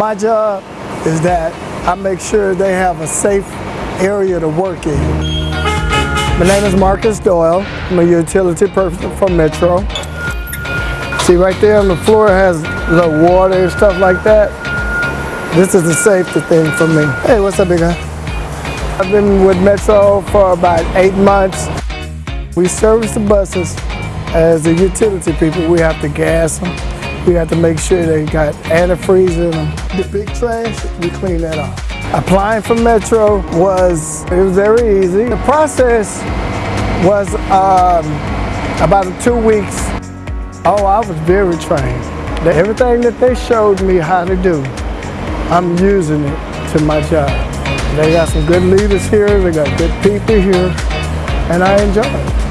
My job is that I make sure they have a safe area to work in. My name is Marcus Doyle. I'm a utility person for Metro. See right there on the floor has the water and stuff like that. This is the safety thing for me. Hey, what's up, big guy? I've been with Metro for about eight months. We service the buses as the utility people. We have to gas them. We have to make sure they got antifreeze in them. The big trash, we clean that off. Applying for Metro was, it was very easy. The process was um, about two weeks. Oh, I was very trained. Everything that they showed me how to do, I'm using it to my job. They got some good leaders here, they got good people here, and I enjoy it.